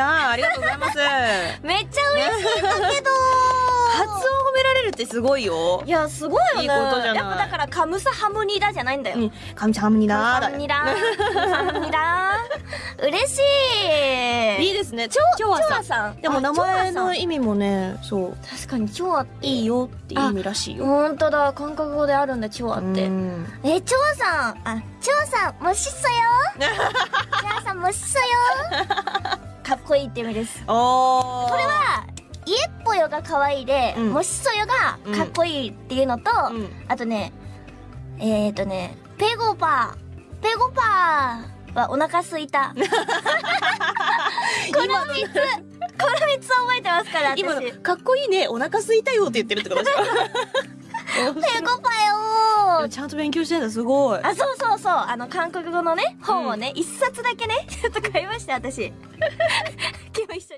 ありがとうございます。めっちゃ嬉しいんだけど。発音褒められるってすごいよ。いやすごいよねいいことじゃない。やっぱだからカムサハムニダじゃないんだよ、うん、カムサハムニダ。ムニダ。ハムニダ。嬉しい。いいですね。ちょさん。さん。でも名前の意味もねそう。確かにちょっていいよっていう意味らしいよ。本当だ。韓国語であるんだちょって。えちさん。あちさんもしっそよ。ちょさんもしこいいって意味です。おこれは家っぽよが可愛いで、うん、もしそよがかっこいいっていうのと、うん、あとね、えっ、ー、とね、ペゴパー、ペゴパーはお腹すいた。この三つ、この三つ覚えてますから、私。今かっこいいね、お腹すいたよって言ってるってことですか。ペゴパよちゃんと勉強してんだ、すごい。あそうそうそう。あの韓国語のね本をね一、冊だけね ちょっと買いました私